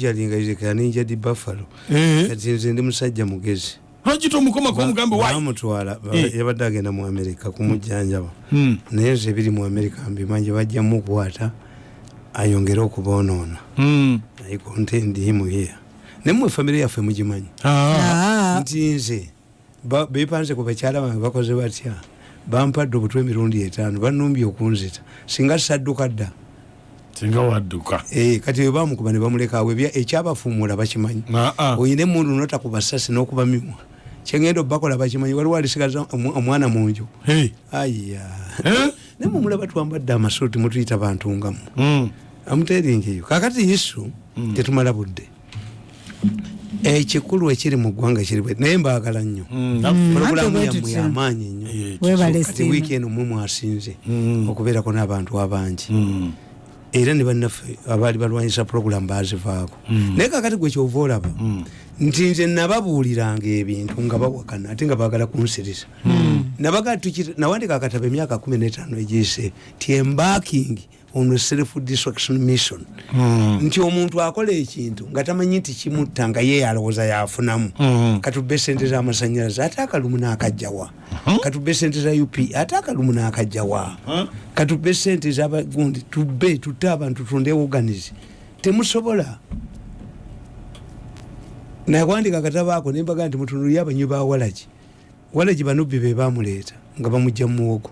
muyinjalinga ninja di buffalo. Kati nze ndi musajja mugezi. Lwaki tomukomako omugambe wayi bamutwala Eh. yabadde agenda mu amerika kumujjanjaba Hmm. naye nze ebiri mu amerika mbimanyi bajja mukwata ayongere okuboonoona. Hmm. i contend him here. Nemwe famire yaffe mugimanyi? Ah. Ah, nti nze ba- bepanze ku bakyala bange bakoze batya? Bampadde obutwe emirundi etaano banumbye okunzita. Singa sadduka dda singa wadduka Eh, kati bwe bamukuba ne bamulekaawo ekyabafuumuula bakimanyi Aa. oyina emundu nota ku basasi n'okuba mimwa kyengenda obakola bakimanyi waliwo alisigaza omwana mu nju Hey. aya Eh? naye mumulaba twambadde amasuuti mutuyita bantu ngamu Hmm. amuteringeyo kakati isu tetumala budde ekikulu ekiri mu ggwanga kiri naye mbaagala nnyo Hmm. Bwe yammwe yamaanyi nnyo Eh, kati wiiki eno mwe mwasinze Mm. okubeerako n'abantu abangi Hmm. Era ne bannaffe abaali balwanyisa puroguramu bazivaako naye kakati gwe kyova olaba nti nze nababuuliranga ebintu nga bawakana ate nga baagala nabaga tukita- nawandika akatabo emyaka kumi n'etaano egiyise ti embarking on self destruction mission. Hmm. nti omuntu akola ekintu nga tamanyi nti kimutta nga ye alowooza yafunamu. Mm. katubbe sente z'amasanyalaze ate akalumu n'akajjawa katubbe sente za up ate akalumu n'akajjawa katubbe sente zabagundi tubbe tutte abantu tundewoganize temusobola. Nakwandika akatabo ako nembaga nti mutunulire abanywi ba walagi. Walagi banubbi be bamuleeta nga bamugja muwogo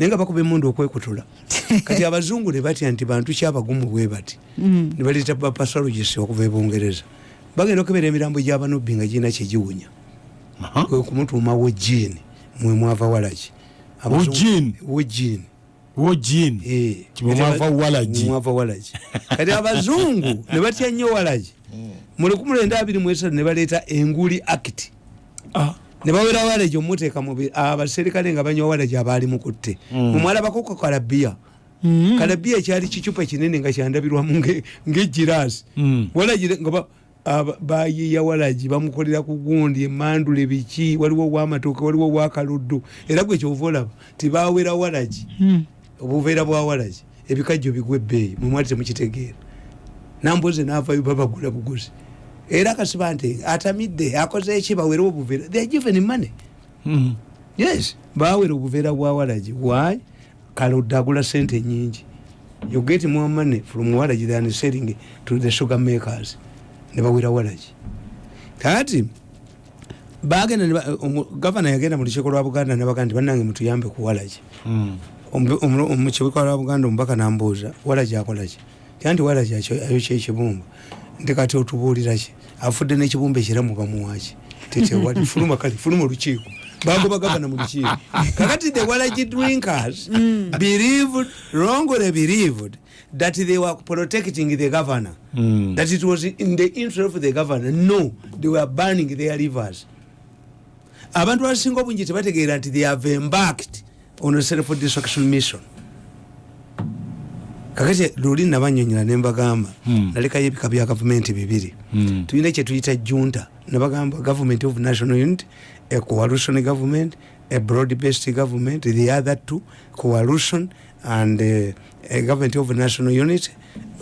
naye nga bakuba emundu okwekutula kati abazungu ne batya nti bantu kyabagumu bwe bati. Mm. ne baleeta bapasologist okuva ebungereza bagenda okebera emirambo gyabanubbi nga girina kyegiwunya Aha. kwe kumutuuma wojiini mwe mwava Abazungu- Wojiini? Eh. Mwava walagi. kati abazungu ne batya nnyo walagi. Mu abiri mu esatu ne baleeta enguli act Ah. ne bawera walagi omuteeka abaserikale nga banywa walagi abaali mukutte mumwalabako ku kalabiya Mm. kalabiya ekyali kicupa kinene nga kyandabirwamu nge- ng'egiraasi Mm. aba- bayiya walagi bamukolera ku gundi emandule biki waliwo ow'amatooke waliwo ow'akaluddu era gwe kyova olaba tibawera walagi Mm. obuveera bwa walagi ebikajjo bigwa ebbeeyi mwemwali temukitegeera namboze navayo babagula buguzi era kasiba nti atamidde akoze eki bawere obuveera. They given money. Hmm. yes bawera obuveera bwa walagi why? Kaludde agula sente nyingi you get more money from walagi than selling to the sugar makers. Ne bawera walagi kati bagenda gavana yagenda mu lukiiko lwa buganda nabaga nti bannange mutuyambe ku walagi Hmm. mukibuga lwa buganda omubaka nambuuza walagi akolaki kyanti walagi ayokya ekibumba nti kati otubuuliraki afudde n'ekibumba ekiramu bamuwaki tetewali fuluma kale fuluma olukiiko. Bagoba gavana mu lukiiko. Kakati the walagi drinkers. Believed wrongly believed that they were protecting the governor. Mm. that it was in the interest of the governor. No they were burning their rivers. Abantu abasinga obungi tebategeera nti they have embarked on a self destruction mission kakati luli nabanyonyola nembagamba Hmm. nalekayo ebika bya gavumenti bibiri. Hmm. tulina kyetuyita junta. Nabagamba government of national unity a coalition government a broad based government the other two coalition and uh, a government of national unity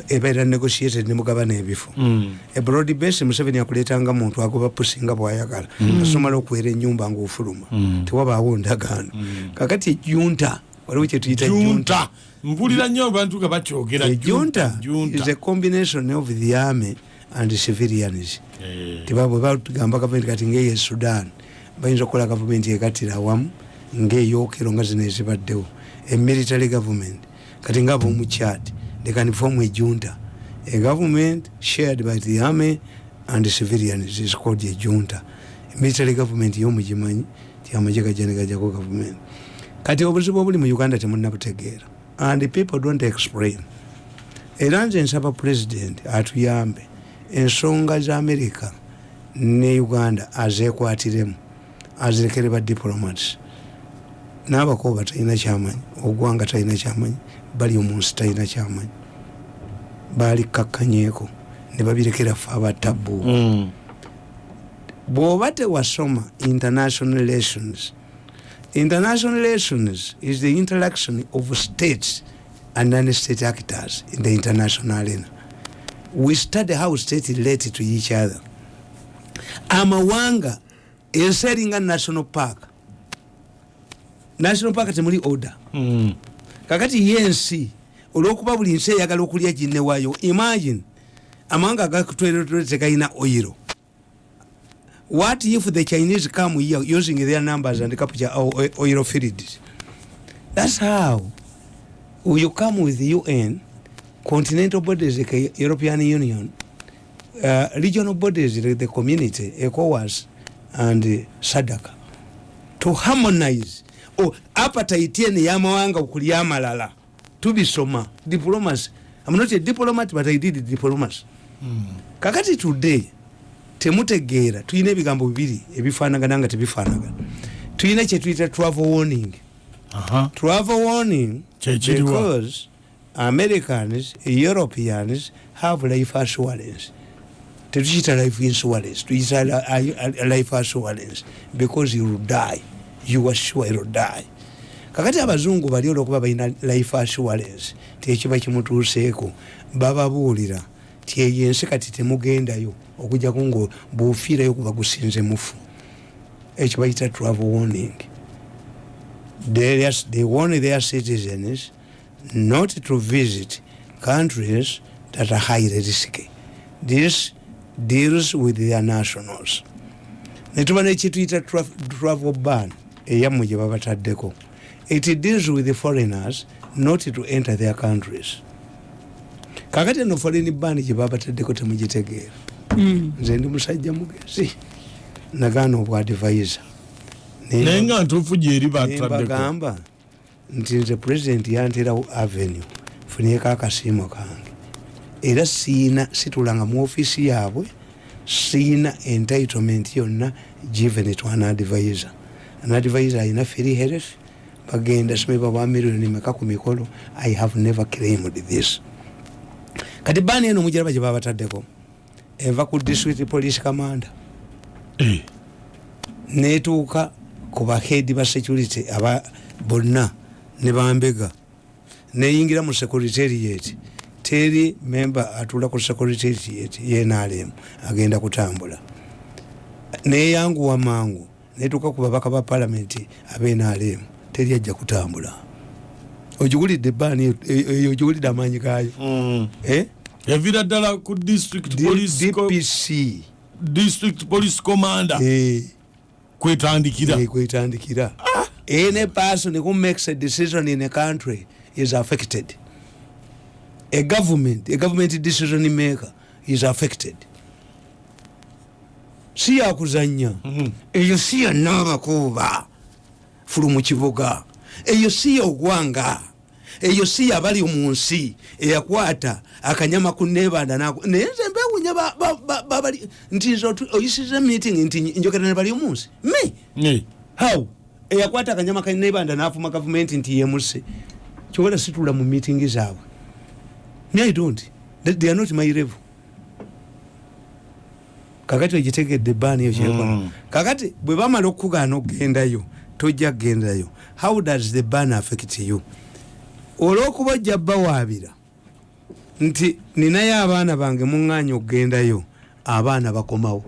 ebeera negotiated nemugabana ebifo. Hmm. ebroad base museveni akuleetanga muntu agoba pusi nga bwayagala. Asomala okuwera enyumba ngaofuluma Mm. tewabaawo ndagaano. Kakati ejunta waliwo kyetuyita junta! junta mpulira nnyo abantu nga bakyogera ejunta junta is a combination of the army and civilians. Eh. tibabwe batugamba gavumenti kati ngaeyo sudan bayinza okukola gavumenti egattira awamu ngaeyokero nga zino ezibaddewo. Emilitary government kati nga abomuchad they can form a junta. A government shared by the army and civilians is called a junta. Military government yomugimanyi ti amagye gajja negajjako government. Kati obuzibu obuli mu uganda temunabutegeera and people don't explain. Era nze nsaba president atuyambe ensonga za amerika ne uganda azekwatiremu azirekere ba diplomats. N'abakoba talina kyamanyi ogwanga talina kyamanyi bali omunsi talina kyamanyi. Balikakkanyeeko ne babirekera fe abatabu Hmm. bw'oba tewasoma international relations international relations is the interaction of states and non-state actors in the international arena. We study how state relate to each other. Amawanga ensi eringa national park. National park temuli order. Mm. kakati yensi olwokuba buli nsi eyagala okulya ginne waayo imagine amawanga agakutweretwere tegalina oiro what if the chinese come here using their numbers and capture our oil fields? That's how. You come with un continental bodies like european union uh, regional bodies like the community ecowas and uh, sadaka to harmonize. Oh, appetite ene yamawanga okulya amalala tubisoma diplomacy. I'm not a diplomat but i did diplomacy. Kakati today temutegeera tulina ebigambo bibiri ebifaanagana nga tebifaanagana. Tulina kyetuyita travel warning. Travel warning because americans europeans have life assurance. Tetukiyita life insurance tuyita li- li- life assurance because you will die. You are sure you will die. Kakati abazungu bali olwokuba balina life assurance tekiba kimutuuseeko bababuulira ti eyo ensi kati temugendayo okujjaku nga bwofiirayo kuba gusinze mufu ekyo bayita travel warning they, they warn their citizens not to visit countries that are highly risky. This deals with their nationals. netuba nekituyita tra- travel ban eyammwe gye babataddeko it deals with the foreigners not to enter their countries kakati eno foreign ban gye babataddeko temugitegeera nze ndi musajja mugezi. Nagaana obwadvisor naye nga ntuufu gyeri bataddeko nembagamba nti nze pulezidenti yanterawo avenue funiyeko akasiimo kange. Era siina situlanga mu ofiisi yaabwe siina entitlement yonna given to an advisor. An advisor alina free health bagenda simeba bwa miliyoni meka ku mikolo. I have never claimed this kati baani eno mugiraba gye babataddeko? Eva ku district police commander. Eh, netuuka ku bahedi ba security aba bonna ne bambega. Neyingira mu secretariat. Teri memba atula ku secretariat yenalemu agenda kutambula. Neyanguwa mangu netuuka ku babaka ba palamenti abenalemu teri ajja kutambula. Ogigulidde ebaani eyo- eyo ogigulidde amaanyi gayo mm. eh? Yavira ddala ku district police dpc district police commander. Eh. kwetandikira. Kwetandikira. Any person who makes a decision in a country is affected. A government a government decision maker is affected. Si yakuzanya Mhm. eyo si yonna abakuuba fulu mu kibuga. Eyo si yogwanga eyo si yabali mu nsi eyakwata akanyama ku nebanda naye nze mbewunya ba- ba- ba- babali nti nze oyisiza meeting nti njogera ne bali omu nsi. Me? How? Eyakwata akanyama kanebanda nafuma gavumenti nti yemuse kyobala situla mu meeting zaabwe. Me i don't. They, are not my level. Kakati ogitegedde ebaani eyo kyekola. Mm. kakati bwe bamala okugaana okugendayo tojja kugendayo. How does the ban affect you olwokuba ojja bawaabira nti ninayo abaana bange muŋŋaanya okugendayo abaana bakomawo.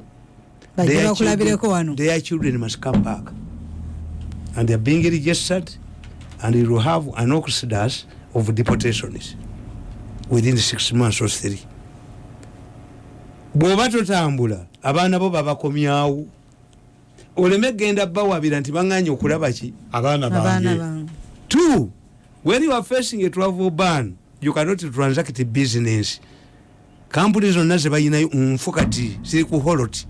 Their bakulabireko children- wano? Their children must come back. And they are being registered and you will have an exodus of deportations within six months or three. Bw'oba totambula abaana bo babakomyawo. Oleme genda bawabira nti baŋŋanye okulaba ki? Abaana bange. Two when you are facing a travel ban you cannot transact business. Kampuni zonna zebayinayo nfu kati ziri ku holot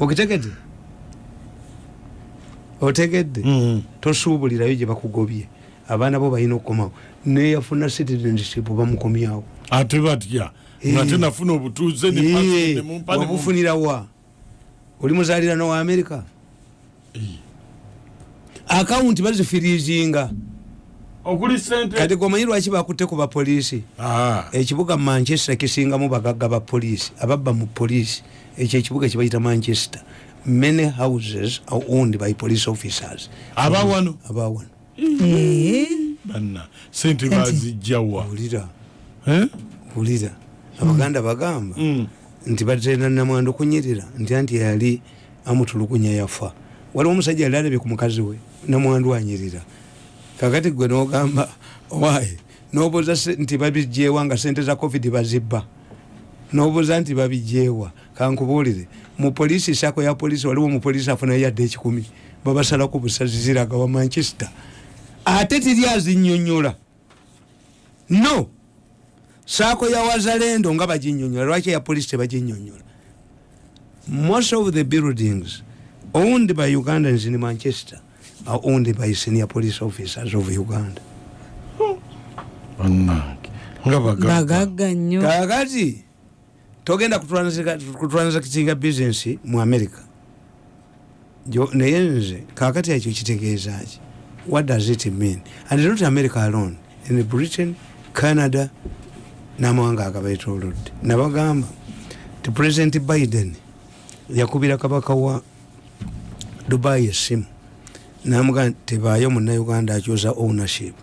okitegedde? Otegedde? Mm. tosuubulirayo gye bakugobye. Abaana bo balina okukomawo. Neyafuna citizenship bamukomyawo ate batya Eh. obutuuze passport ne mumpa ne mumpa. wabufunirawa oli muzalirano wa amerika akawunti bazifirizinga kati gomanyi lwaki bakutte ku bapoliisi? Ah, ekibuga manchester kisingamu bagagga ba poliisi ababba mu poliisi. Ekyo ekibuga kibayita manchester. Many houses are owned by police officers. Abawano abawano Eh, banna sente bazijjawa. Owulira Eh? wulira. Abaganda bagamba Mm. nti batenda namwandu kunyirira nti anti yali amutulukunya yafa. Waliwo omusajja yali alabye ku mukazi we namwandu anyirira kakati gwe nogamba waye nobuuza nti babijjeewa nga sente za covid bazibba? Nobuuza nti babijjeewa? Kankubuulire mu polisi sako ya polisi waliwo mupolisi afunayo yadde ekikumi babasalako busazi ziraga wa manchester. Ate tiri azinyonyola no! Saako ya wazalendo nga baginyonyola lwaki eya polisi tebaginyonyola most of the buildings owned by ugandans in manchester are owned by senior police officers of uganda? Bagagga nnyo. Kakati togenda kutransactinga business mu america. Jo- naye nze kakati ekyo kitegeeza ki what does it mean? And not america alone. In britain canada n'amawanga agabeetolodde nabagamba ti president biden yakubira kabaka wa dubai esimu namugaa tebaayo munnauganda akyuza ownership.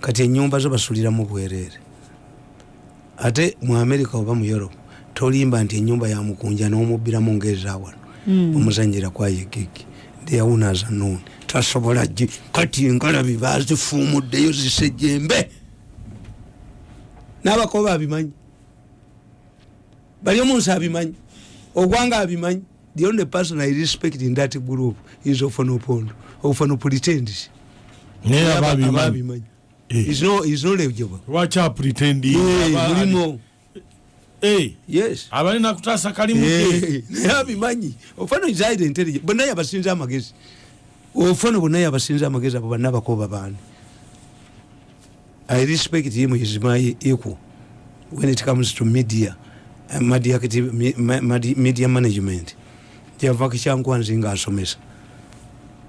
Kati enyumba zo basuliramu bwereere ate mu america oba mu europe tolimba nti enyumba yamukunja n'omubbiramu ngaezawano omuzanyira kwayegege theyawunaza noon tasobola gi kati engalabi bazifuumuddeyo zisejembe n'abakoba abimanyi? Bali omunsi abimanyi? Ogwanga abimanyi? The only person i respect in that group is naye ababimanyi ababimanyi Eh. is no legible abalina kalimu Eh, naye abimanyi ofano is highly intelligent bonna yabasinza amagezi. Ofano bonna yabasinza amagezi abo banna bakoba baani i respect him is my equal. When it comes to media media, activ- me- ma- madi- media management. Yavako kyankwanzi nga asomesa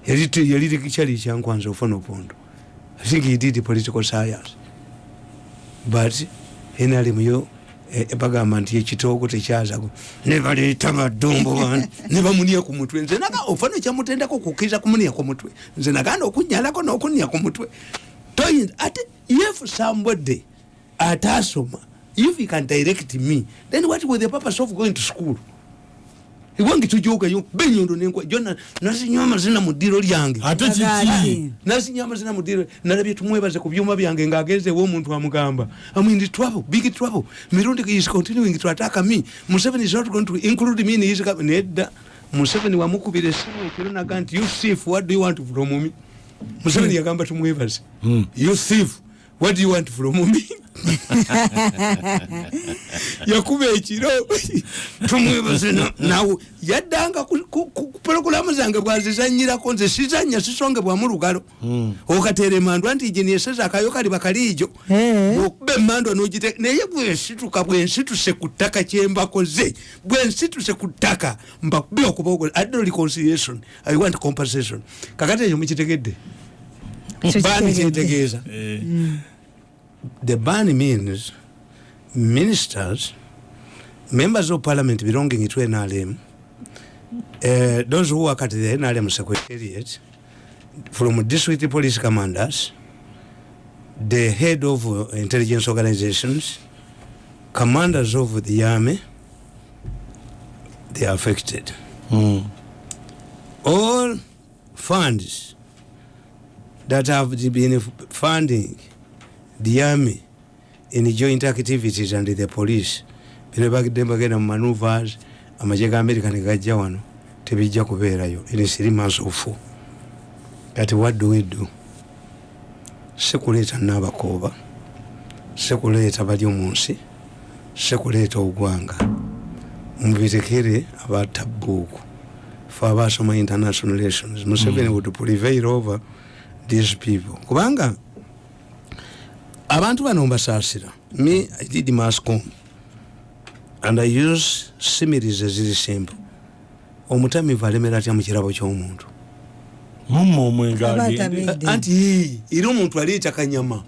yali kyali kyankwanzi ofano opondo i think he did political science. But nrm yo bagamba nti ekitoogo tekyazago nebaleeta badumbu bani nebamunia ku mutwe. Nze naga ofana ekyamutendako kukkiriza kumunia ku mutwe. Nze naganda okunyalako n'okunia ku mutwe. Toyinza ate if somebody atasoma if he can direct me then what was the purpose of going to school iwange tujogayo benyondo nenkwa jona nasinywa amazina mu ddiro lyange. Ate kiki nasinya amazina mudiro nalabye tumwebaze ku byuma byange ngaagenzewo omuntu amugamba I'm in trouble big trouble mirundi is continuing to attack me museveni is not going to include me in his nedda. Museveni wamukubira esimu ekiro naga nti you thief what do you want from me? Museveni yagamba tumwebaze Mm. you thief what do you want from me yakuba ekiro. Tumwebaze na- nawe yaddanga ku- pologulamu zange bwazizanyirako nze sizanya sisongebwamu lugalo. Okateera emandwa nti gyenyeseza akayo kali bakaliijo okuba emandwa nogite naye bwensituka bwensituse ku ttaka kyembakoze bwensituse ku ttaka mbakubi okubaogo addo reconciliation i want compensation. Kakati ekyo mukitegedde? Kitegeedde. kyetegeeza the ban means ministers members of parliament belonging to nrm uh, those who work at the nrm secretariat from district police commanders the head of uh, intelligence organizations commanders of the army they are affected mm. all funds that have been funding the army in joint activities and the police. Bino bagidde bagenda mu maneuvers amagye ga america negajja wano tebijja kubeerayo. In three months of kati what do we do sekuleeta nabakooba sekuleeta bali omu nsi sekuleeta ogwanga. Mubirekere abatabbuuku fe abasoma international relations museveni would prevail over these people. Kubanga abantu bano mbasaasira me i did mascom and i use similes eziri simple. Omutamivu alemera atya mu kirabo ky'omuntu? Mumma omwenge Aba agende. Atamidde. anti era omuntu aleeta kanyama.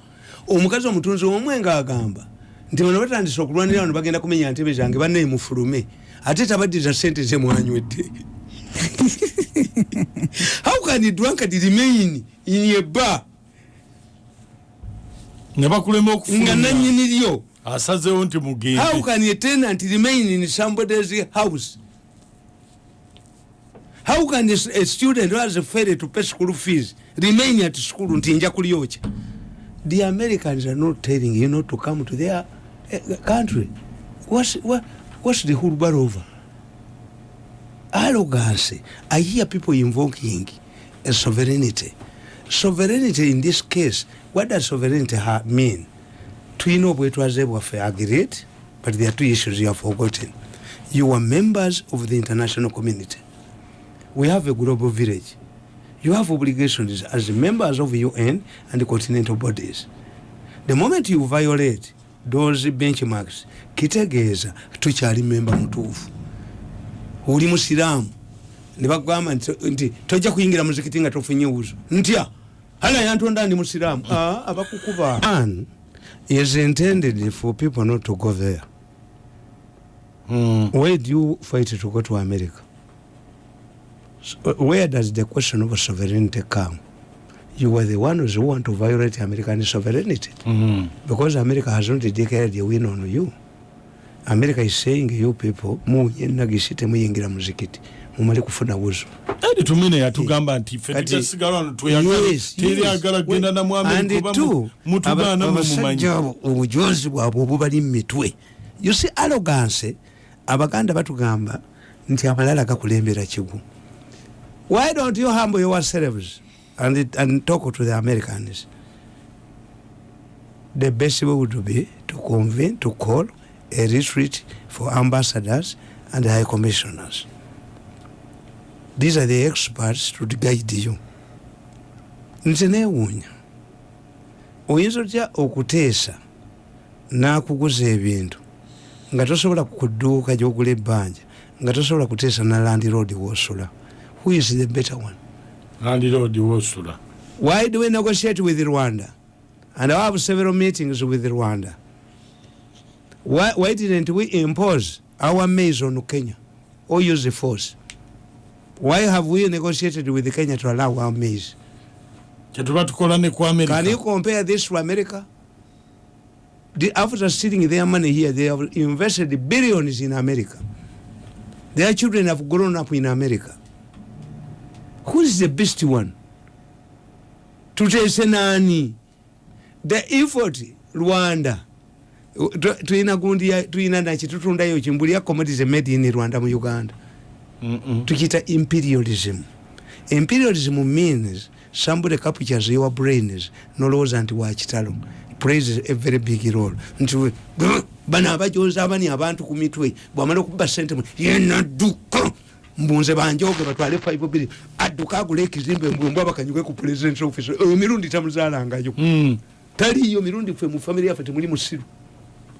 Omukazi omutunzi omwenga agamba. Nti bano batandise okulwanira wano bagenda kumenya ntebe zange bannaye mufulume. Ate tabaddiza sente zemwanywedde how can a drunkard remain in a bar ne bakulema nga okufuluma nanyini lyo asazeewo nti how mugenzi can a tenant remain in somebody's house? How can a, student who has failed to pay school fees remain at school nti nja kulyocha the americans are not telling you not to come to their uh, country. What's, what, what's the hulbar over? Arrogance. I hear people invoking a sovereignty. Sovereignty in this case what does sovereignty mean? Tulina obwetwaze bwaffe agreed but there are two issues you have forgotten. You are members of the international community. We have a global village. You have obligations as members of un and continental bodies. The moment you violate those benchmarks kitegeeza tukyali memba mutuufu. Oli musiraamu. Nebagamba nti- nti tojja kuyingira muzikiti nga tofunye wuzo ntya hala yantonda ndi musiraamu Ah, abakukuba. An is intended for people not to go there. Mm. where do you fight to go to america? So, uh, where does the question of sovereignty come? You were the ones who want to violate american sovereignty. Mm. because america has not declared a win on you. America is saying you people muyenagisi temuyingira muzikiti mumale kufuna wuzo eri tumine yatugamba nti fe tutasigala wano tweyagala Yes, teryagala yes. kugenda namu And amerika two, oba mutugaana aba- mwe mumanyi. abasajja abo obujozi bwabwe obubali mu mitwe. You see arrogance abaganda batugamba nti amalala gakulembera kigu. Why don't you humble yourselves and, it- and talk to the americans? The best way would be to convene to call a retreat for ambassadors and high commissioners these are the experts to guide you nze neewuunya oyinza otya okuteesa n'akuguza ebintu nga tosobola kudduuka gyogula ebbanja nga tosobola kuteesa na landiroad wosula. Who is the better one? Landiroodi wosula. Why do we negotiate with rwanda? And i have several meetings with rwanda. Why, why didn't we impose our maize on kenya? Or use force why have we negotiated with kenya to allow our maize kyetuba tukola ne ku Can you compare this to America? The, after stealing their money here, they have invested billions in America. Their children have grown up in America. Who is the best one? Tutese nani? The effort Rwanda. Tu- Tuina gundi tuina nachi tutunda yo chimbuli ya commodities made in Rwanda mu Uganda. Mm-mm. tukita imperialism. Imperialism means somebody captures your brains nolowooza nti wakitalo plays a very big role. Nti we- "Grr, bano abajoza abani abantu ku mitwe bwamala okuba sente mwe yenadduka mbunze banjoge batwale 5 bili adduka agula ekizimbe mbwembw abakanyuke ku president office. Eyo mirundi tamuzaalangayo. Mm. taliyo mirundi ffe mu famire yaffe temuli musiru.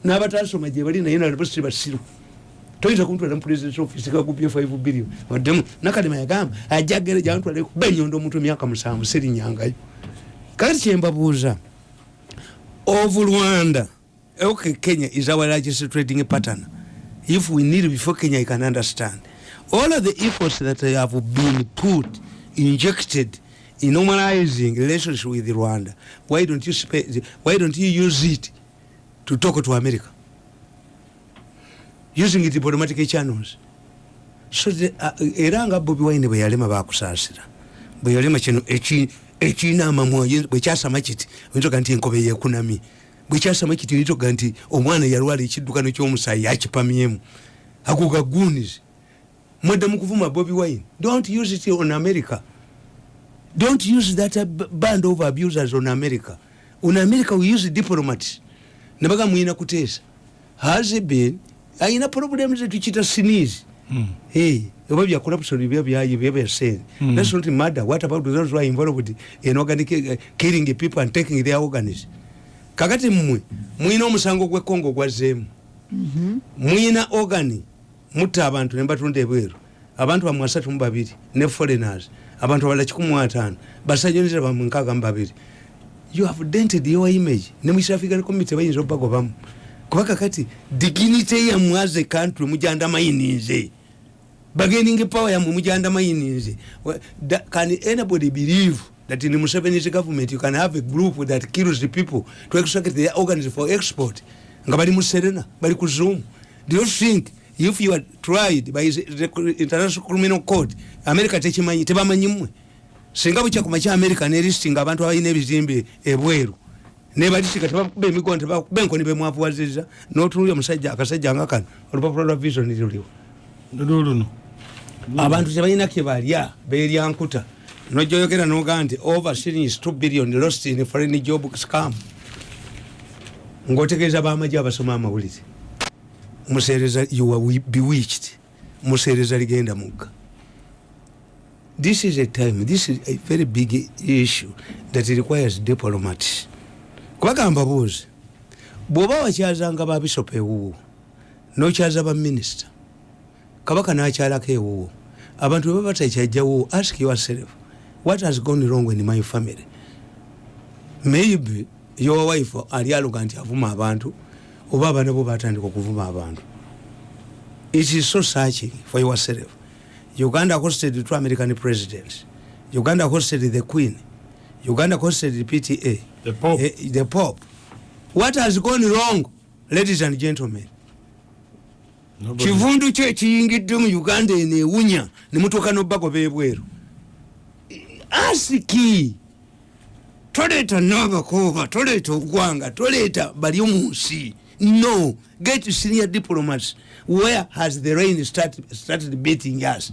N'abatasoma gye bali naye nalibasi basiru toyinza kumutwala mu president office kagupye 5 billion. Waddemu nakadema yagamba ajagere jantwale benyondo omuntu emyaka musanvu serinyangayo. Kati kyembabuuza of rwanda okay kenya is our largest trading pattern if we need before kenya i can understand. All of the efforts that have been put injected in normalizing relationship with rwanda why don't you why don't you use it to talk to america using diplomatic channels. So the, uh, era nga bobi wine bwe yalema bakusaasira bwe yalema kino eki- ekirina amamwa bwe kyasama kiti oyinza nti enkobe yekunami. Bwe kyasama kiti oyinza nti omwana yalwala ekiddukano ky'omusaayi yakipamyemu ago gagunizi mwedde mu kuvuma bobi wine. Don't use it on america. Don't use that uh, band of abusers on america. On america we use diplomats. Nebaga mwina kuteesa has been ayina problems tukita sneeze Mm. hey oba bya corruption bya bya bya bya said Mm. that's not matter what about those who are involved in organic uh, killing people and taking their organs? Kakati mmwe mwina omusango gwe kongo gwazeemu mwina organi mutta abantu nebatunda ebweru abantu bamwe asatu mu babiri ne foreigners. Abantu abalala kikumi mu ataano basajja nzira bamwe nkaaga mu babiri you have dented your image. Ne mu east african community bayinza obagobamu kuba kakati dignity yammwe as a country mujanda mayininze bargaining power yammwe mujanda mayininze Wa- da- can anybody believe that in Museveni's government you can have a group that kills the people to extract their organs for export. Nga bali mu serena bali ku zoom do you think if you are tried by the international criminal court america tekimanyi tebamanyi mmwe? Singa bukyakuma kya america nelistinga abantu abalina ebizimbe ebweru nebalisika tebakuba emigono tebakuba enkoni bemwavuwaziza notunulya omusajja akasajja nga kano olupapula lwa vision luliwo luluno abantu tebalina kebalya berya nkuta. Nojoyogera nogaa nti overseas 2 billion lost in foreign job scam. Ngaotegeeza bamaje abasoma amawulire. Musereza you are wi- bewitched. Musereza ligenda mugga. This is a time this is a very big issue that requires diplomats kubagamba buuzi bwoba wakyazanga babishopu ewuwo nokyaza baminisita kabaka nakyalako ewuwo abantu beba batakyajjawo ask yourself what has gone wrong in my family? Maybe your wife ali aluga nti avuma abantu oba abaana bo batandika okuvuma abantu. It is so searching for yourself. Uganda hosted two american presidents. Uganda hosted the queen. Uganda hosted pta The Pope. Eh, the pope. What has gone wrong ladies and gentlemen? Kivundu kyo ekiyingidde mu uganda eno ewunya nemutuuka nobago bebweru asiki toleeta nabakooba toleeta ogwanga toleeta bali mu nsi no get senior diplomats. Where has the rain started, started beating us?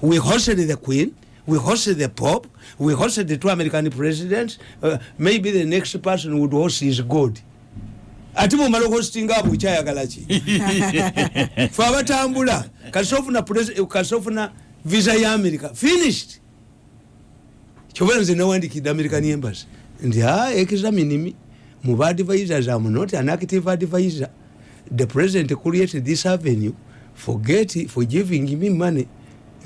We hosted the queen we hosted the pope we hosted the two american presidents uh, maybe the next person would host is god. Ate bwomala okuhostinga abo okyayagala ki? Fe abatambula kasofuna visa ya america finished. Kyobera nze nawandikidde american embassy nti a examine me muba advisors am not an active advisor. The president created this avenue forget forgiving me money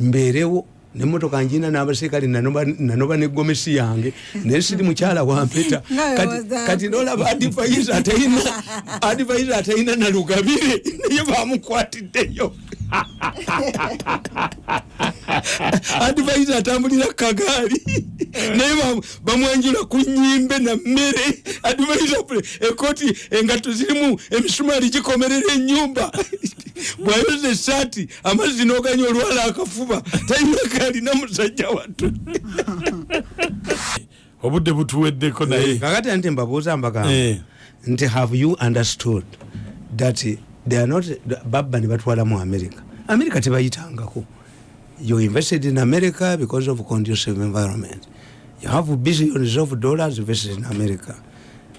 mbeerewo nemotoka njina n'abaserikale nanoba negomesi yange. Naye siri mukyala wampeta kati, nolaba advisor atalina advisor atalina nalugabire naye bamukwatiddeyo advisor atambulira kagaali naye bam- bamwanjula ku nyimbe na mmere. Advisor pre- ekoti engato zirimu emisumaali gikomerera enyumba bwayoza esaati amazzi noganya olwala akafuba talina kalina musajja wattu. Obudde butuweddeko naye. Kakati nti mbabuuza mbagamba. Eh. nti have you understood that they are not babba ne batwala mu america? America tebayitangako. You invested in america because of conducive environment. You have billions of dollars invested in america.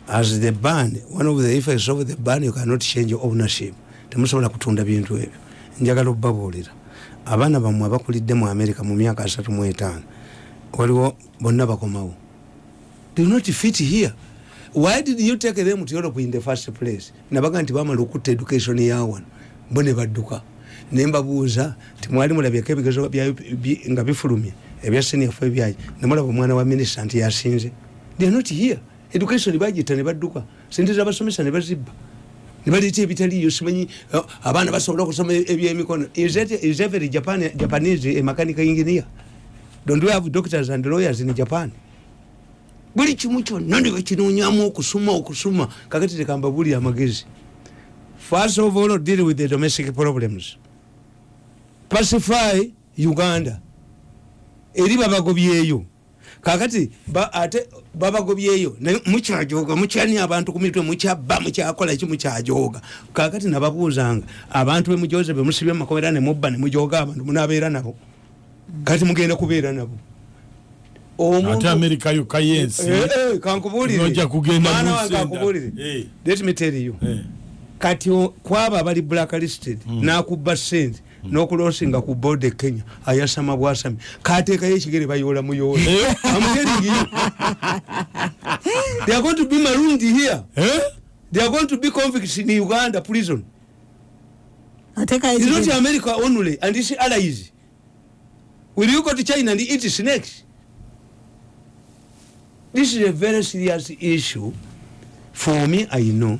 As the ban one of the effects of the ban you cannot change ownership temusobola kutunda bintu ebyo. Njagala okubabuulira. Abaana bammwe abakulidde mu america mu myaka asatu mu etaano waliwo bonna bakomawo. Not fit here? Why did you take them to europe in the first place? Nabaga nti bamala okutta education yawano bo ne badduka. Nembabuuza nti mwali mulabyeko ebigezo nga bifulumye ebya seniafu ebyayi nemulaba omwana wa minisita nti yasinze. They are not here. Education bagita ne badduka. Sente zabasomesa ne bazibba nibaleeta ebitaliyo simanyi uh, abaana basobola okusoma ebyemikono is every Japan, japanese a mechanical engineer? Don't we have doctors and lawyers in japan? Buli kimu kyonna ne bakinonyamu okusuma okusuma. Kakati tekamba buli amagezi. First of all deal with the domestic problems. Pacify uganda. Eri babagobyeyo kakati ba, ate babagobyeyo naye mukyajoga mukyani abantu ku mitwe mukyabba mukyakola ki mukyajoga kakati nababuuzanga abantu bemujoze bemusibye mumakobera nemubba nemujoga abantu munabeera nabo. Kati mugenda kubeera nabo. Ate amerika yokka yensi Eh, eh, kankubulire Nojja kugenda Eh. let me tell you. Kati o- kwaba abali blacklisted nakubba sente nokulosinga ku bode kenya ayasama bwasami. Kateekayo ekigere bayola muyola I'm telling you. they are going to be marooned here. Eh? they are going to be convicts in uganda prison. It's not america only and its allies. Will you go to china and eat snakes? This is a very serious issue. For me i know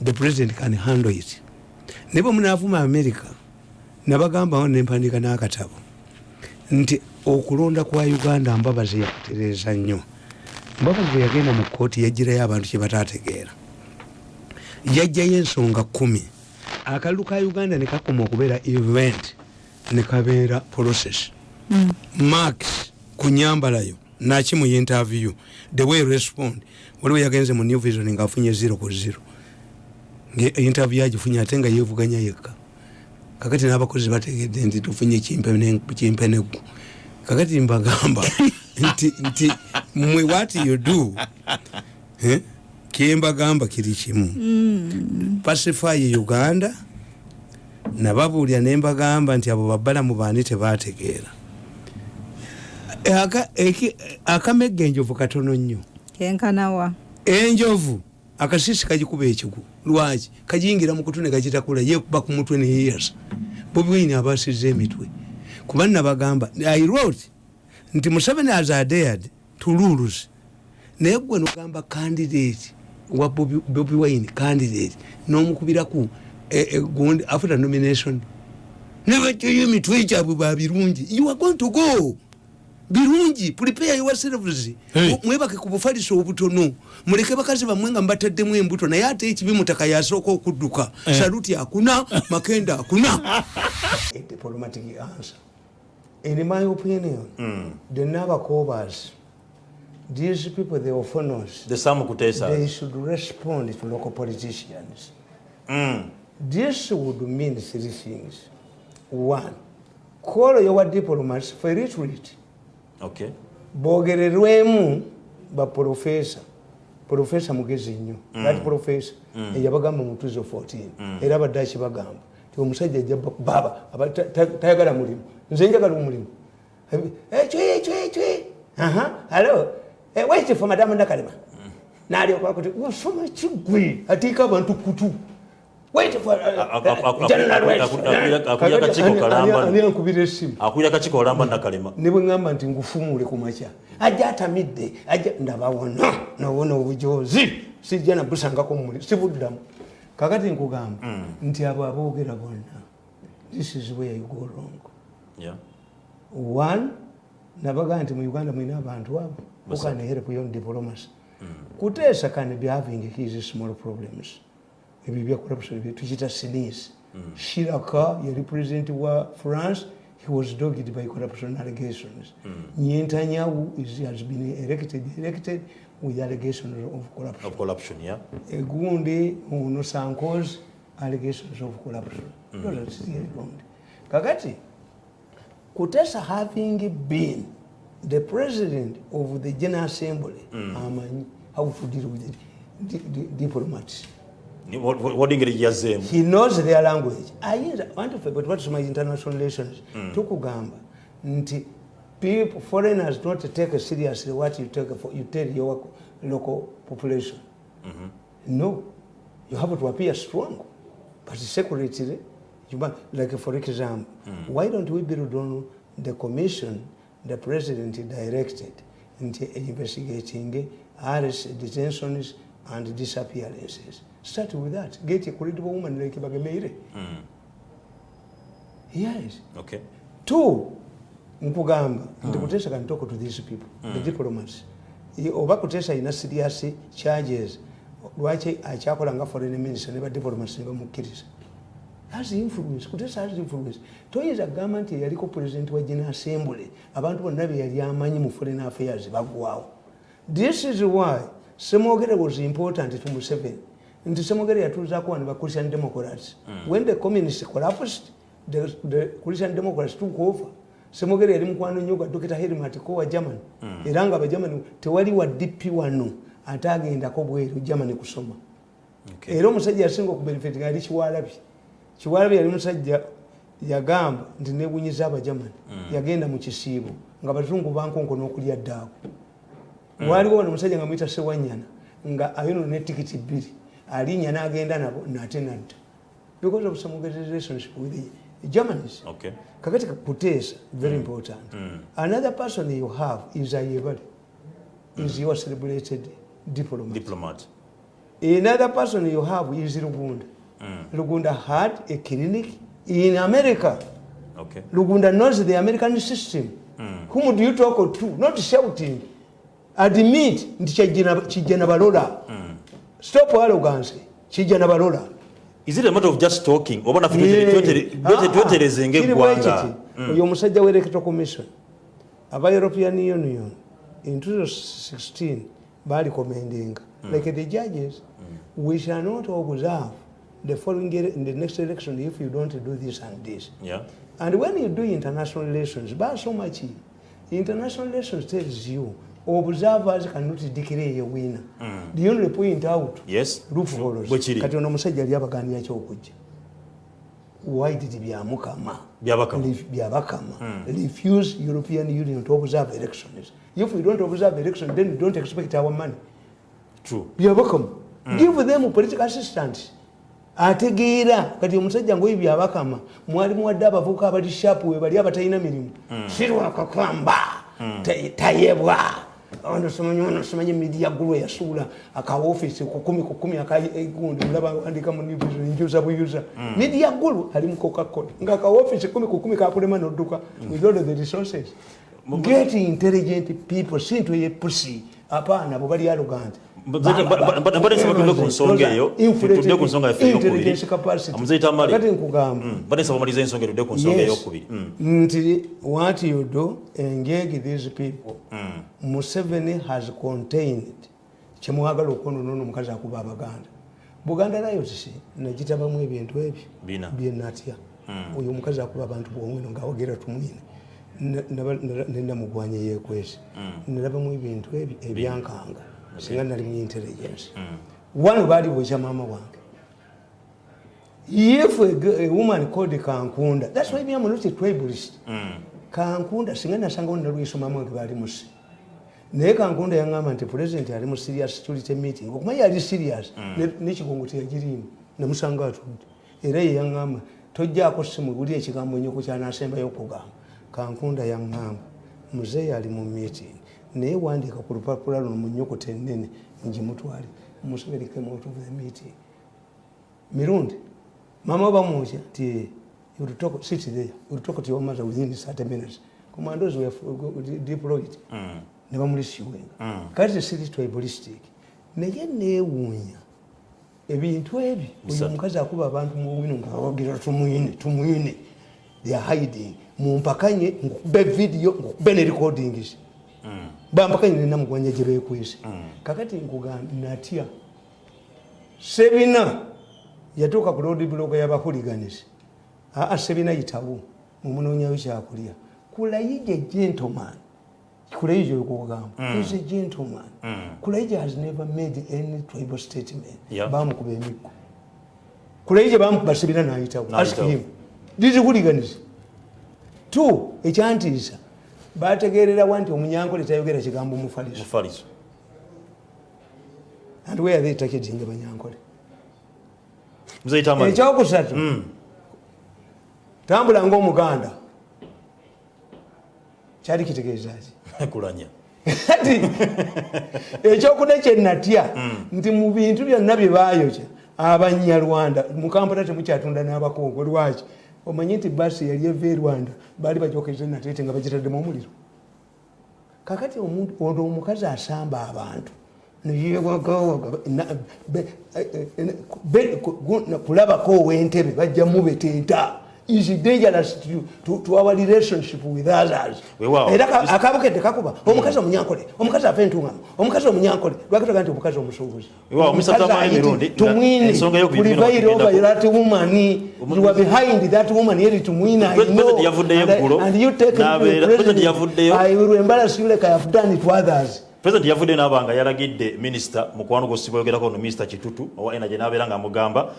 the president can handle it. Ne bwe munaavuma america nabagambawo nempandika n'akatabo? Nti okulonda kwa uganda mbabazi yakutereeza nnyo. Mbabazi bwe yagenda mu kooti yagirayo abantu kye bataategeera. Yajjayo ensonga kumi akalulu ka uganda nekakoma okubeera event nekabeera process. Max kunyambalayo naki mu interview? The way respond. Waliwo yagenze mu new vision ngaafunye 0 ku 0 interview agifunye ate nga yevuganya yekka kakati n'abakozi bategedde nti tufunye kimpeneggu kakati mbagamba nti nti mwe what you do kyembagamba kiri kimu. Pacify uganda nababuulira nembagamba nti abo babbalamu baani tebategeera akamegga enjovu katono nnyo. Kenkanawa enjovu akasisi kagikuba ekigu. Lwaki? Kagiyingira mukutu negakitakula yekuba ku mutwe neyeyasa bobiwaini abasiza emitwe. Kuba nabagamba i wrote nti museveni as adared tululus naye gwe nogamba candidate wa bobi wine candidate nomukubiraku gundi after nomination. Nebajoyo emitwe gyabwe babirungi. You are going to go birungi prepare yourselves Hey. mwebake ku bufaliso obutono muleke bakazi bamwe nga mubataddemu embuto naye ate ekibi mutaka yasooka okudduka Eh. saluti akuna makenda akuna A diplomatic answer. in my opinion the nabakobas these people the ophonos the Sam Kutesa. they should respond to local politicians Mm. this would mean three things one call your diplomats for retreat Okay. bogererwemu baprofesa profesa mugezi nnyo. Ati profesa eyabagamba mu 2014 era abadde akibagamba ti omusajja ajja ba- baba aba- ta- ta- tayagala mulimu. Nze njagala omulimu. Cwi cwi cwi aha alo wait for madamu nakalema? Nalyokakuti osoma kigwe atiika abantu kutu Wait for, uh, uh, General aku- Rice. aku- aku- aku- akakiiko Ani- kalamba. ani- ankubira essimu Akulira kakiiko olamba nakalema. ne bwe ŋŋamba nti ngufumule ku makya. Ajja atamidde ajja ndabawona nowona obujozi sijja nabusangako mumuli sibuddamu. Kakati nkugamba nti abo aboogera bonna this is where you go wrong. Yeah. one nabagaa nti mu uganda mwina abantu abo who can help you on diplomacy kuteesa can be having his small problems ebyo bya corruption bye tukita sinis shiraka yali president wa france he was dogged by corruption allegations. Nyentanyawu is, has been elected, elected with allegations of corruption. Of corruption, yeah. egundi ono sankos allegations of corruption. Those are still gundi kakati kutesa having been the president of the general assembly amanyi how to deal with di- di- diplomats he knows their language. Ayinza bantu ffe bwe tubatusoma international relations? Tukugamba nti people foreigners don't take seriously what you, take for, you tell your local population. No. You have to appear strong. But secretly you must, like for example why don't we build on the commission the president directed nti investigating arrests detentions and disappearances. Start with that. Get a credible woman like bagemeire yes. Okay. two nkugamba nti kutesa can talk to these people the diplomats. Oba kutesa ina serious charges lwaki akyakola nga foreign minister ne badiplomats ne bamukkiriza has influence kutesa has influence. Toyinza kugamba nti eyaliko president wa general assembly abantu bonna be yali amanyi mu foreign affairs bagwawo this is why semogere was important to museveni. Nti semogere yatuuzaako wano ba christian democrats. When the communist collapsed the, the christian democrats took over. Semogere yali mukwano nnyo gwa dr helmatko wa germany. Era nga abagermany tewali wa dp wano ate agendako bweru germany kusoma. Okay. era omusajja yasinga okubenefit yali kiwalabi. Kiwalabi yali musajja yagamba nti nebunyiza abajamani yagenda mu kisiibo. Nga bazungu bankonko n'okulya ddaako waliwo wano omusajja nga muyita sewanyana nga ayino netikiti bbiri alinnya n'agenda nabo nate nadda because of some relationship with the germans Okay. kakati kuteesa very important another person you have is ayebali is your celebrated diplomat Diplomat. Another person you have is Lugunda. Lugunda had a clinic in America. Okay. Lugunda knows the American system. Whom do you talk to? Not shouting. Admit nti kijjana balola. Stop arrogance. kijja nabalola is it a matter of just talking? Oba naffe twetere- twetere- twetereze ngaeggwanga oyo omusajja wa electoral commission aba european union in 2016 bali commendinga like the judges we shall not observe the following in the next election if you don't do this and this. Yeah. and when you do international relations basoma ki international relations tells you observers cannot declare a winner the only point out yes. Loopholes kati ono omusajja ali abaganira kyokujja white byamukama? Byabakama. Byabakama. Refuse european union to observe elections. If we don't observe elections then we don't expect our money. True. Byabakama. Give them political assistance. Ategeera. Kati omusajja ngaoyo byabakama mwali muwadde abavubuka abali shapu we bali abatalina mirimu. Sirwakakamba tayebwa onosomanyi midia gulu yasuula akaofisi kukumi kukumi akagundi mulaba andika mu njuza buyuza midia gulu ali mu coca-cola. Nga akaofisi kumi kukumi kakulema nodduka with all the resources. Get intelligent people sintu yepusi apaana bwe bali arrogant Mbadde- mbadde nsaba tudde ku nsonga eyo tudde ku nsonga yaffe eyokubiri Omuzeyi Tamale. kati nkugamba. Mbadde nsaba omaliza ensonga tudde ku nsonga eyokubiri Mm. nti what you do engage these people. Museveni has contained kyemwagala okwonoona omukazi akuba abaganda. Buganda lions nagitabamu ebintu ebyo. Byenatya oyo omukazi akuba abantu bwomwino ngaawogera tumwine. Nenamugwanya yekwesi nalabamu ebintu ebyankanga singa nali mu intelligence. Wano baali bwekya maama wange. If a, woman called kankunda. That's why me I'm not a tribalist kankunda singa nasangawo nalwesomamu nge bali musi naye kankunda yaŋŋamba nti president ali mu serious security meeting. Okumanya yali serious ne- nekigongo teyagirimu namusanga atudde. Era ye yaŋŋamba tojjaako simu buli ekigambo nyoko kyanasembayo okugamba. Kankunda yaŋŋamba muzeeyi ali mu meeting naye wandiika ku lupapula luno mu nyokota ennene ngimutwale museveni came out of the meeting mirundi mama bamwoja nti you will talk- sit there you will talk to your mother within 30 minutes. Commandos were deployed. Ne bamulisiwenga kati siri tribalistic. Naye neewuunya ebintu ebyo oyo omukazi akuba abantu muwino ngaawogera tumwine tumwine they are hiding. Mumpakanye nkube video nkube ne recordings bampakanye nenamugwanya gye bekwese kakati nkugamba natya sebina yatuuka ku load block y'abahuliganisi aa sebina yitawo mumunoonyayo kyakulya kulayije gentleman. Kulayije okugamba is a gentleman. Kulayije has never made any tribal statement. Yeah. bamukuba emiggo kulayije bamukuba sebina nayitawo ask him. These hooliganism two ekyantiisa bategererawa nti omunyankole tayogera kigambo mufaliso? And where they targeting abanyankole muzeyi tamale ekyokusatu. Tambula ngaomuganda kyali kitegeezaki kulanya. Kati ekyokuna kyenatya nti mu bintu byonna bye bayokya abanyarwanda mu kampala temukyatunda n'abakongo omanyi nti basi yali eva e rwanda baali bagyokeze natete nga bagitaddemu omuliro kakati ono omukazi asamba abantu neyewagawaga kulabako owentebe bajja mubetenta is dangerous to, to, to our relationship with others? Era ka- akabukedde kakuba. Omukazi omunyankole omukazi ava entungamo omukazi omunyankole lwakitoga nti omukazi omusuubuzi nga that woman. You are behind that woman yeri yavuddeyo And you take. I will embarrass you like I have done it to others. President yavudde n'aba nga yalagidde minisita mukwano gwosibwa yogerako no minisita kitutu owa energy n'abeera ng'amugamba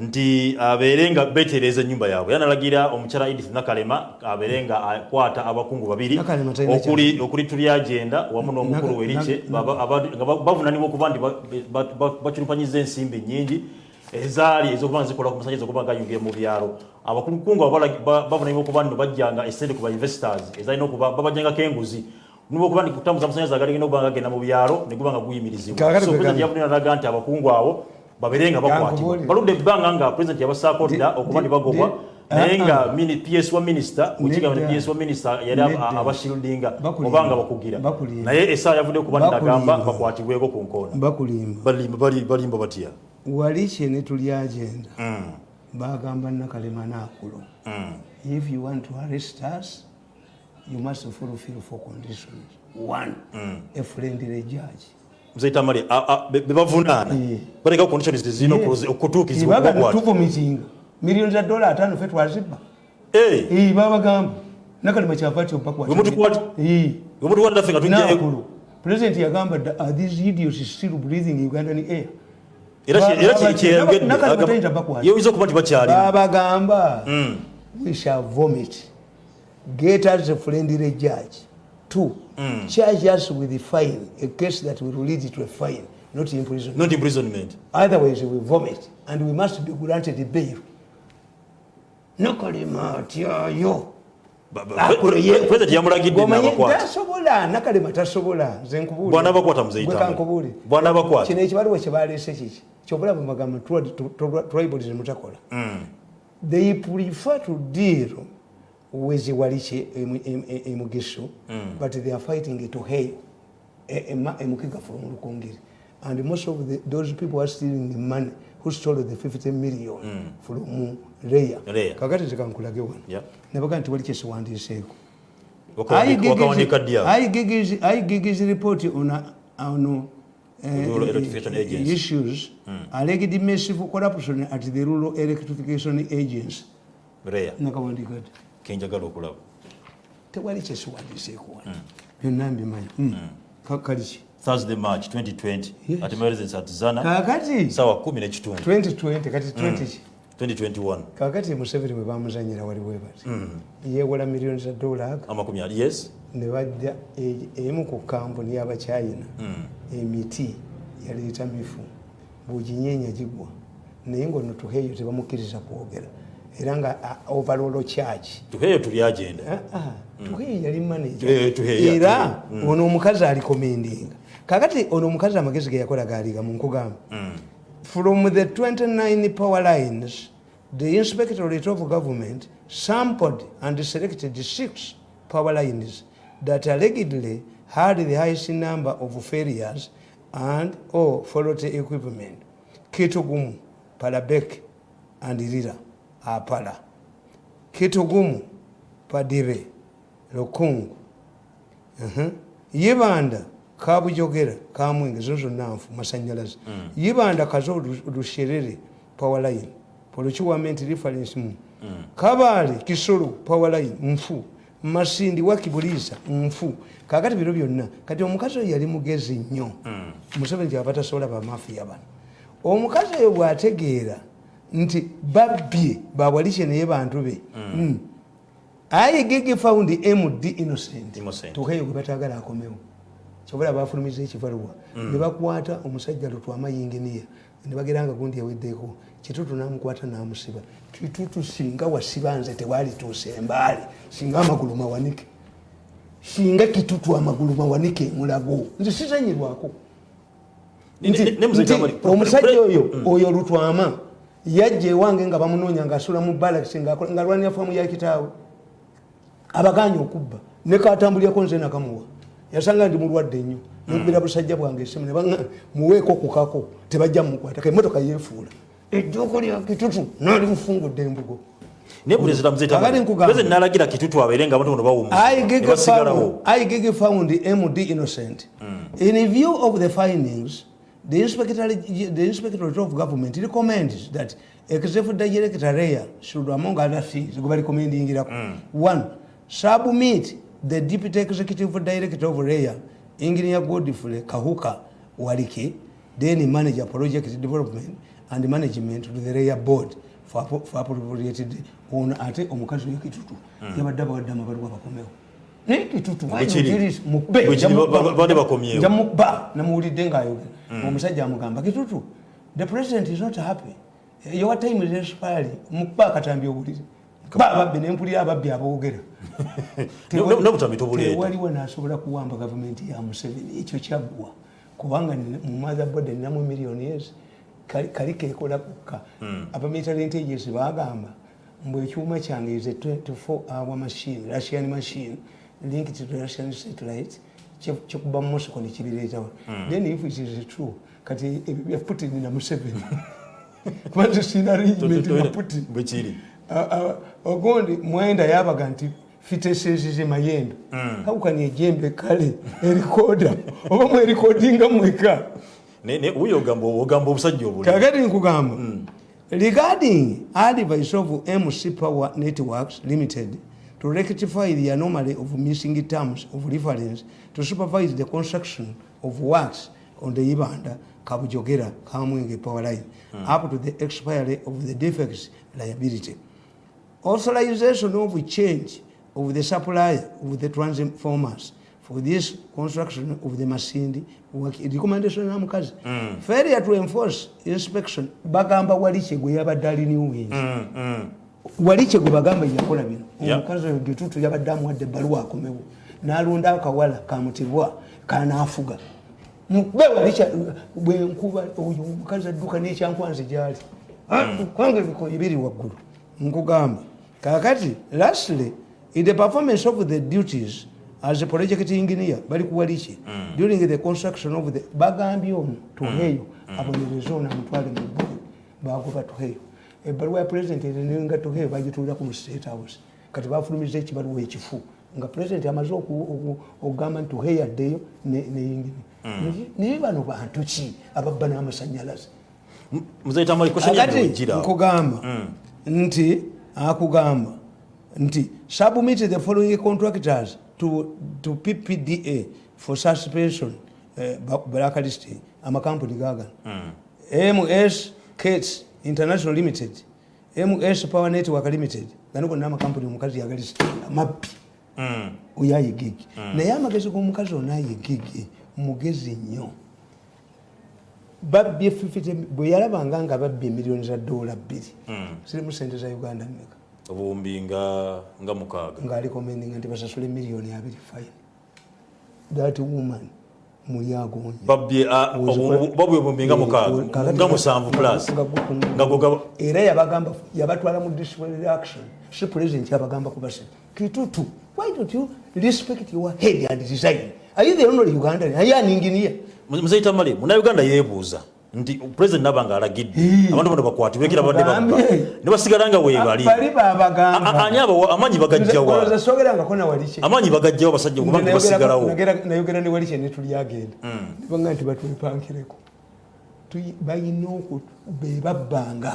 nti abeere nga betereeza ennyumba yaabwe. Yanalagira omukyala edith nakalema abeere nga akwata abakungu babiri. Okuli okuli tulyagenda wamu n'omukulu werike nga ba- bavunanibwa okuba nti ba- ba- ba- baculumpanyiza ensimbi nyingi ezaali ezokuba zikola ku musajja ezokuba nga ayungiye mu byalo. Abakungu bavunanibwa okuba nno bajjanga esente ku ba investors ezalina okuba babajjangako enguzi. Nibwa okuba nti kutambuza amasanyalaze agalina okuba nga gagenda mu byalo ne guba nga guyimirizibwa. So gamba. yavudde n'alaga nti abakungu abo babeere nga bakwatibwa baludde ebbanga nga president yabasaako dda Di- okuba ne bagobwa. naye ah, nga ah. mini- ps wa minisita wekigamba Nedda. ne ps wa minisita yali Bakulimba. oba nga bakugira naye essaawa yavudde okuba nagamba bakwatibweko ku nkoona. Balimba bali- balimba batya? Wali kyene tuli agenda. Mm. bagamba nakalema nakulo Mm. if you want to arrest us you must fulfill four conditions one. Mm. a friendly judge mzaita mali bebavunaana Eh. baleka conditions zino Yes. okutuukizibwa Ibaga okukwata. tuvumitinga miliyoni za dola atano fe twazibba. Eh, Eh, babagamba. Nakalema kyava tyo mpaka Bwe mutukwata- Eh. bwe mutukwata naffe nga tujjayo nakulu. President yagamba "Da- are these idiots still breathing ugandan air? Baba- Nakali okuba nti babagamba Mm. we shall vomit. Get us a friendly judge two Mm. charge us with a fine a case that will lead to a fine not imprisonment not imprisonment otherwise we vomit and we must be granted bail nakalema atyayo Ba- ba- pre- pre- president yamulagidde n'abakwata tasobola nakalema tasobola nze nkubuulira. Bwana bakwata muzeyi Gwe Tamale. kankubuulire. Bwana bakwata. kino ekibaluwa kyebaleese kiki kyobulaba mugamba tribalism takola Mm. they prefer to deal with emugisho mm. but they are fighting to hey emukiga from lukongere and most of the, those people are stealing the money who stole the 50 million mm. from Leia. Leia. kakati zikankulage wano Yeah. nabaga nti waliche awo? igigs report on, on uh, Electrification Agency. issues alleged massive corruption at the rural electrification agents. Leya, nakawandika ti kenjagala okulaba tewali kyesiwandiiseeko wano byonna mbimanyi Mm. Ka- kaliki thursday march 2020 Yes. at residence at zana kakati sawa 10 n'ekitundu 2020 kati 20 ki 2021 kakati museveni bwe bamuzanyira wali bwe bati yeewola miliyoni za dola aga amakumi yes. ne bajja emu ku kampuni y'abachina emiti yaleeta mifu bweginyenya gigwa naye ngaono tuheeyo tebamukkiriza kwogera era nga a- overall charge. Tuheeyo tuli agenda. Ah, ah, tuheeyo yali manager. Era ono omukazi alikomendinga. Kakati ono omukazi amagezi ge yakola gaaliga mu nkugamba. From the 29 power lines the inspectorate of government sampled and selected six power lines that allegedly had the highest number of failures and or faulty equipment. Kitugumu palabek and lira apala kitugumu padibe lukungu. Yibanda kabujogera kamwenge zo zonna nfu masanyalaze yibanda kazo Lu- lusherere powerline polukiwament reference mu kabaale kisolo powerline nfu masindi wakibuliisa nfu kakati biro byonna kati omukazi oyo yali mugezi nnyo. Museveni kyaba tasobola bamafiya bano. Omukazi oyo bwategeera nti babbye bawalice naye bantu be. Mm. aye gigi found md innocent. Tuheyo gwe batagala akomewo. Kyobola bafulumiza ekibaluwa. Ne bakwata omusajja lutwama yinginiya ne bageranga gundi yaweddeko. Kitutu namukwata namusiba. Kitutu singa wasiba nze tewalituusa embaali singa amagulu mawanike. Singa kitutu amagulu mawanike mulago nze sizanyirwako nti omusajja oyo oyo lutwama yajja ewange nga bamunoonya ngaasula mu balakisi nga lwanira famu ya kitaawe. Abaganya okubba. Nekatambulirako nze nakamuwa. Yasanga ndi mulwadde nnyo. Nkubira busajja bwange esimu ne baŋŋa, muweeko kukako tebajja mukwatako emotoka yeefuula. Ejjoko lya kitutu naali mufungudde embugo. Nalagira kitutu abeere nga I gig found MD innocent. In view of the findings, the inspector, the inspectorate of government recommends that executive director Rea should, among other things, go recommending it. One, submit the deputy executive director of Rea, Engineer Godfrey Kahuka Walike, then manager project development and management to the Rea board for appro- for appropriated ono ate omukazi wekitutu yabadde abawadde amabaluwa bakomewo naye kitutu why Bwe kiri. not? It is mukube, Bwe kiri, nja mukuba. ba- ba- baade bakomyewo. Nja mukuba namuwulidde ngaayogera omusajja amugamba kitutu the president is not happy. Your time is expiring. Mukuba akatambi owulire kuba ababbi nempulira ababbi aboogera. Tewaliwo nasobola kuwamba gavumenti ya museveni. Ekyo kyaggwa. Kubanga nina- mu motherboard ninamu miliyoni yes kali kekola kukka. Abamilitary intelligence bagamba mbwe ekyuma kyange is a 24 hour machine russian machine linked to the russian satellite kye- kyekuba mu mosiko nekibireetawo then if it is true kati ebyo bya putin na museveni kubanze sina arrangement na putin. bwekiri Ah, ah, ogundi mwenda yabaga nti fitesezeze mayendo hawukani ejembe kale erikoda oba mwerikodinga mweka. Ne- ne- wuyo ogamba ogamba obusajja obuli kakati nkugamba. Regarding advice of mc power networks limited to rectify the anomaly of missing terms of reference to supervise the construction of works on the ibanda kabujogera kamwenge power line up to the expiry of the defects liability. Authorization of change of the supplier of the transformers for this construction of the masindi work recommendation ya mukazi. Failure to enforce inspection bagamba waliche gwe yabadde aliniwo wengi Mm, mm. Waliche gwe bagamba yakola bino. Omukazi oyo gyetutu yabadde amuwadde ebbaluwa akomewo n'alonda akawala kamutibwa kanaafuga. Bwenkuba oyo omukazi adduka n'ekyankwanzi gyali. Kwange ebikoyi biri waggulu. Nkugamba kakati lastly in the performance of the duties as a project engineer bali kuwaliki during the construction of the bagambye ono tuheyo abonereze ono amutwale mu ggulu bagoba tuheyo ebbaluwa ya president erenenga tuheyo bagituulako mu state house. Kati bafulumiza ekibaluwa ekifu nga president amaze oku- oku- okugamba nti tuheyo addeyo neyingini naye bano bantu ki ababba n'amasanyalaze nkugamba nti akugamba nti submit the following contractors to, to ppda for suspension uh, blacklisting amakampuni gagano ms kats international limited ms power network limited gano gonna amakampuni omukazi yagalistinga mabbi oyo ayegege naye amagezi g'omukazi ono ayegege mugezi nnyo. Babbye 50 bwe yalabanga nga babbye emiliyoni za dola bbiri. Zirimu sente za uganda meka obuwumbi nga nga mukaaga. Ng'alikomendinga nti basasule miliyoni abiri fine. That woman babwe obuwumbi nga mukaaga nga musanvu plus era yabagamba yabatwala mu disciplinary action si president yabagamba kubasa kitutu why don't you respect your head and design? Are you the only ugandan are you an engineer? Muzeyi tamali munauganda yeebuuza nti president naba nga alagidde. Abantu bano bakwatibwe ekira badde Mugambe. ne basigala nga weebali bali. babagamba ani abo amaanyi bagajjawa amaanyi bagajjawo abasajja kubanga basigalawo? nayogera ne wali kyene tulyagenda nibanga nti batwepankireko Tuyi- balina oku bebabbanga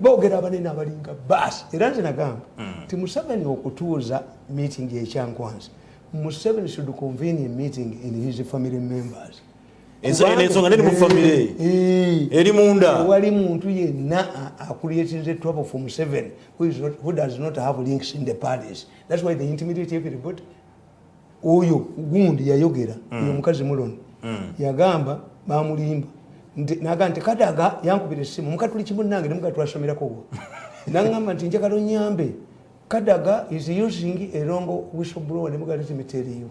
boogera abanene abalinga baasi. Era nze nagamba ti museveni okutuuza meeting ekyankwanzi museveni should convene a meeting in his family members ensonga neri mu famire eri munda tewali muntu yenna akuliatinze trouble from seven who, is not, who does not have links in the parties thats why they intimidate everybody oyo gundi yayogera oyo mukazi mulono yagamba bamulimba. Nagamba nti kadaga yankubira essimu mukatuli kimu nange nemuga twasomerako wo nagamba nti njagala onyambe kadaga is using erongo whistleblower nemuga letimeteriyo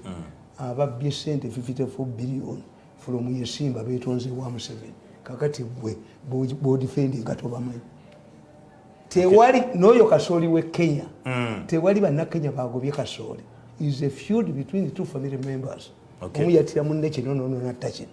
ababbye sente 54 billion from yesimba betonze wa museveni. Kakati gwe bodifendi nga tobamanyi tewali n'oyo kasooli we kenya. Tewali bannakenya bagobye kasooli. Is a feud between the two family members. Omu yatira munne kino nono natta kino.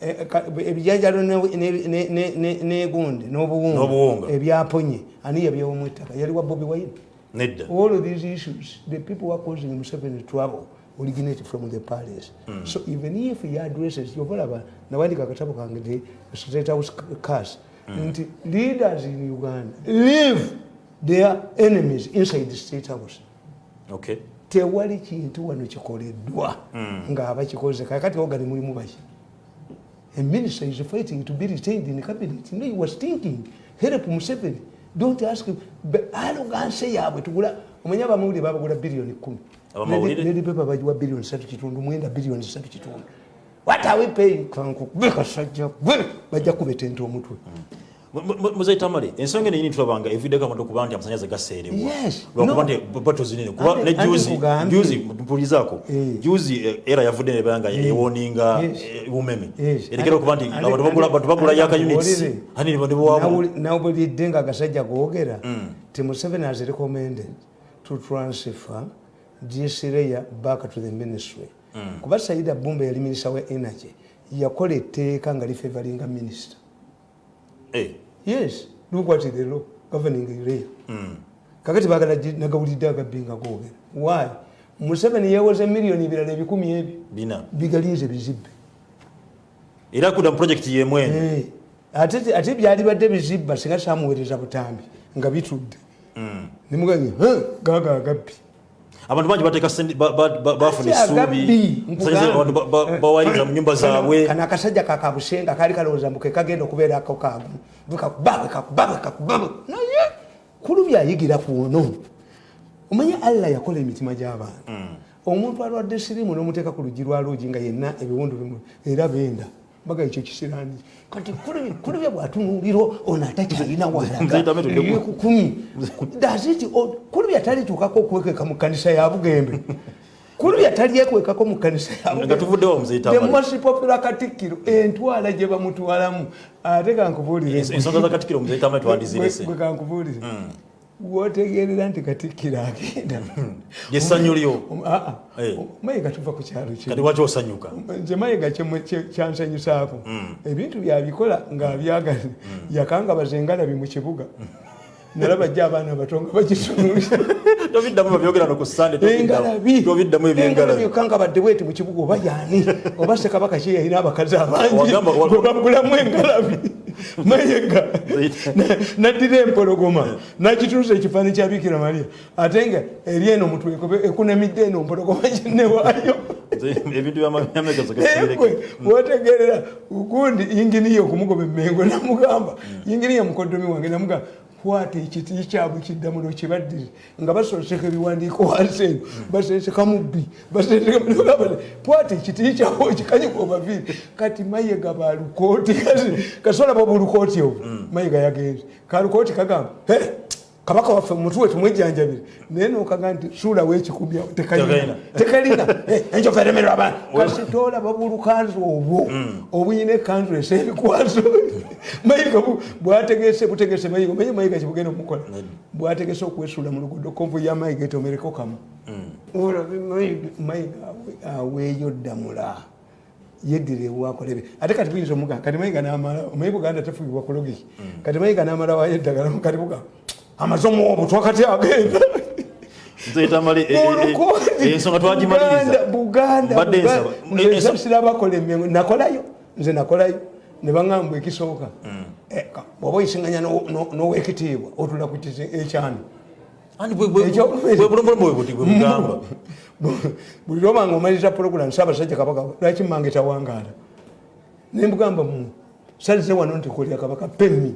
Ebijanjalo ne- ne- ne- ne- negundi N'obuwunga. ebyaponye. Ani yabyawomu ettaka? Yali wa bobi nedda. All of these issues the people who are causing Museveni trouble originate from the palace. So even if he addresses yobalaba nawandika akatabo kange the state house cas nti leaders in uganda leave their enemies inside the state house. Okay. Tewali kintu wano kikoleddwa ngaabakikoze kakati ogani mulimu baki? A minister is fighting to be retained in cabinet. No he was thinking help museveni. Don't ask arrogance yaabwe tugula omanya abamawulire babagula biliyoni kumi Abamawulire? nedipepa bagiwa biliyoni satu kitundu mwenda biliyoni satu kitundu. What are we paying? Kanku gwe bajja kubetenta omutwe. Muzeyi tamale ensonga eno yini tulabanga eviddeko abantu okuba nti amasanyalaze gaseerebwa lwakuba nti bato zinene kuba ne juzi mpulizaako. Eh. juzi eh, era yavudde nebanga ewoninga Yes. bumeme Yes. erekera okuba nti abantu bagula- yaka units. Nawuli- nawulidde nga agasajja googera ti museveni has recommended to transfer layer back to the ministry. Kuba saida bumba yali minisita wa energy yakola etteeka nga lifevalinga minisita Eh, yes lukwatire lo governing area mm. kakati bagala nagawulidde agabbinga googera why? Museveni yewoze miliyoni ebirala ebikumi ebyo bina. bigalinze bizibbe. Era kuda mu projekiti yemwene Eh, ate byalibadde bizibba singa samuweereza butambi nga bitudde. Mm. nemuganye gaga agabbi abantu bangi bafuna essuubi. Nkugamba. Sanyizza abantu ba- ba- bawayiriza mu nyumba zaabwe. kano akasajja kakabusenga kali kalowooza mbu kekagenda okubeera ako kagumu bwekakuba bwekakuba bwekakuba naye kulu byayigira kuno omanye allah yakola emitima gy'abantu. Omuntu alwadde sirimu n'omuteeka ku luggi lwa luugi nga yenna ebiwundu bimu era benda baga ekyo kisirani kati kulubya bwatunuuliro ono atakyalina walagakumi daziti kulubya talituukako okuwekeka mu kanisa ya bugembe. Kulubya talyekwekako mu kanisa ya nga tuvuddewo muzeyita the Mali. most popular katikkiro entwala gye bamutwalamu. Ate kankubuulire. Kankubuulire wotegerera nti katikkiro agenda. Lyesanyu lyo Ah, ah. Eh. mayiga tuva ku kyalo osanyuka? Nze mayiga kyansanyusaako. Ebintu byabikola ngaabyagala yakangabaza engalabi mu kibuga. Nalaba jja abaana bato nga bagitunuulira tobiddamu babyogera no ku sande tobiddamu. Ebyengalabi kangabadde bweti mu kibuga oba yani oba sekabaka ki yalina abakazi abangi Wagamba- wa- gwe bagulamu engalabi mayega na- naddira empologoma. Nakituusa ekifaani kya bikira maria. Ate nga eri eno mutwe ekunemidde eno mpologoma ginewaayo byamegezo ekwe wotegerera gundi yinginiya okumugoba emengo namugamba. Yinginiya mukodomi wange namugamba kwata ekiti kyabwe kiddamulo kibaddire nga basoseka ebiwandiiko wansi eno baseseka mubbi kwata ekiti kyabwe okikanyika obaviiri kati mayega balukooti kasolaba bulukooti obwo. Mayega yagenze kalukooti kagamba "He, kabaka waffe mutwe tumwejjanjabire naye nokaga nti suulawo ekikubya tekalina. Tekalina. Eh, enjovu eremerwa abaana. Kasitoola babulukanzu obwo. Obuyina ekanzu esebikwaso mayiga bu- bwategese butegese mayiga. Maye mayiga kibugenda omukola bwategese okwesuula mu luguudo. Konvu ya mayiga etomereko kamu. Olabe mayiga mayiga awe- aweeyo ddamula. Yeddira ewakolebe ate kati buyinza omuga kati mayiga namala omanyi buganda tefugibwa ku logiki kati mayiga namala wayo eddagala kati buga amaze omuwobo twakati agenda nzeyita mali ensonga twagimaliriza buganda Mbadde nsaba. Eh, enso- nsabisira bakola emengo nakolayo nze nakolayo. Ne baŋŋamba ekisooka. Ka- bw'oba n'ow- n'owekitiibwa otula ku bugamba? Buli lwoba nga omaliriza puroguramu saabasajja kabaka lwaki mmange tawangaala nembugamba mu salize wano nti kolya kabaka pemmi